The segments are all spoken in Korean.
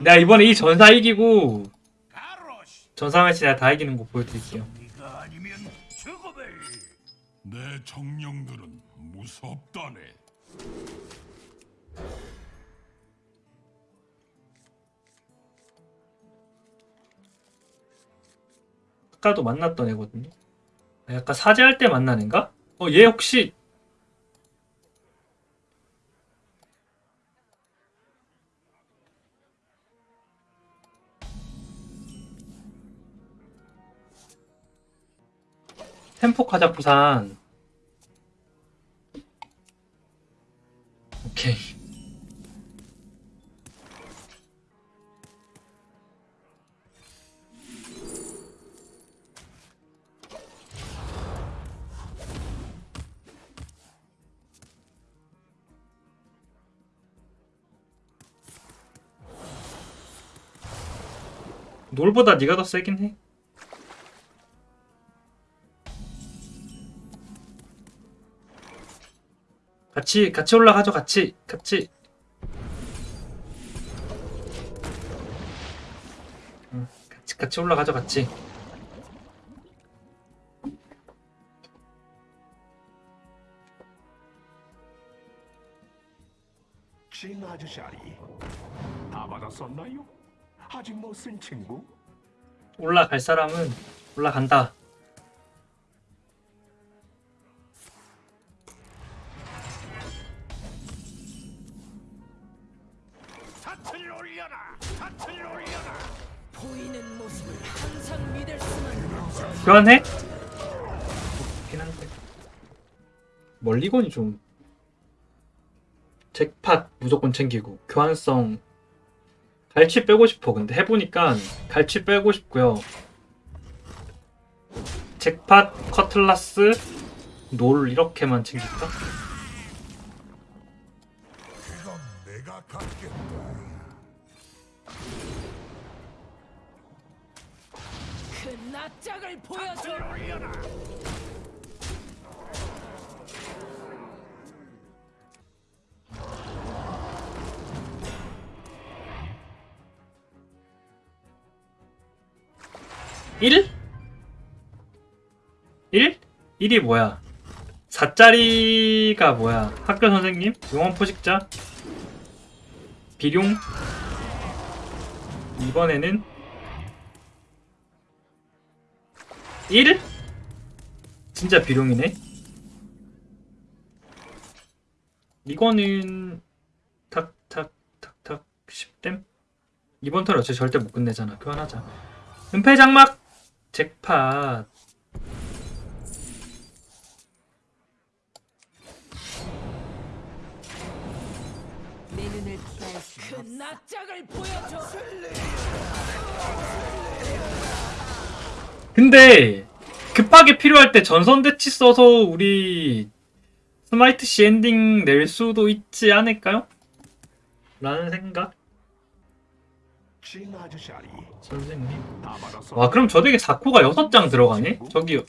내가 이번에 이 전사 이기고 전사매치 내가 다 이기는 거 보여드릴게요. 내 정령들은 무섭다네. 아까도 만났던 애거든요. 약간 사제할 때 만난 애인가? 어 얘 혹시 템포 가자 부산. 오케이. 놀보다 네가 더 세긴 해 같이 같이 올라가죠 같이. 같이. 응, 같이 같이 올라가죠 같이. 진 아저씨아리 다 받았었나요? 아직 못 쓴 친구? 올라갈 사람은 올라간다 교환해? 멀리건이 좀 잭팟 무조건 챙기고 교환성 갈치 빼고 싶어. 근데 해보니까 갈치 빼고 싶고요. 잭팟 커틀라스 놀 이렇게만 챙길까? 낯짝을 보여줘. 일? 1? 1이 뭐야? 4짜리가 뭐야? 학교 선생님? 용원 포식자? 비룡? 이번에는 1? 진짜 비룡이네? 이거는 탁탁탁탁 10댐? 이번 턴 어차피 절대 못 끝내잖아 교환하자 은폐 장막 잭팟 내 눈을 피할 수그 낯짝을 보여줘. 근데 급하게 필요할 때 전선 대치 써서 우리 스마이트 시 엔딩 낼 수도 있지 않을까요? 라는 생각 선생님. 와 그럼 저 덱에 4코가 6장 들어가네? 저기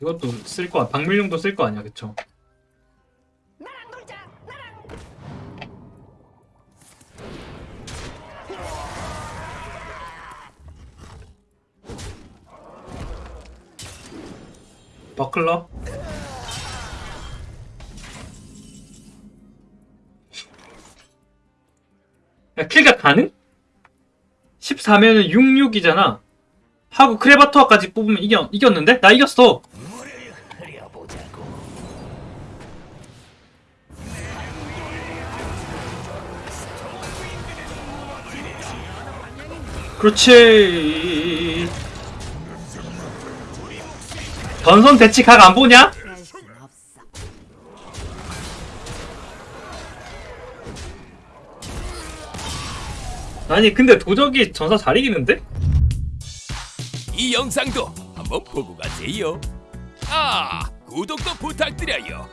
이것도 쓸 거, 박밀용도 쓸 거 아니야 그쵸? 버클러? 야, 킬가 가능? 14면은 66이잖아. 하고 크레바토아까지 뽑으면 이겨, 이겼는데? 나 이겼어! 그렇지. 전선 대치 각 안 보냐? 아니 근데 도적이 전사 잘 이기는데? 이 영상도 한번 보고 가세요. 아, 구독도 부탁드려요.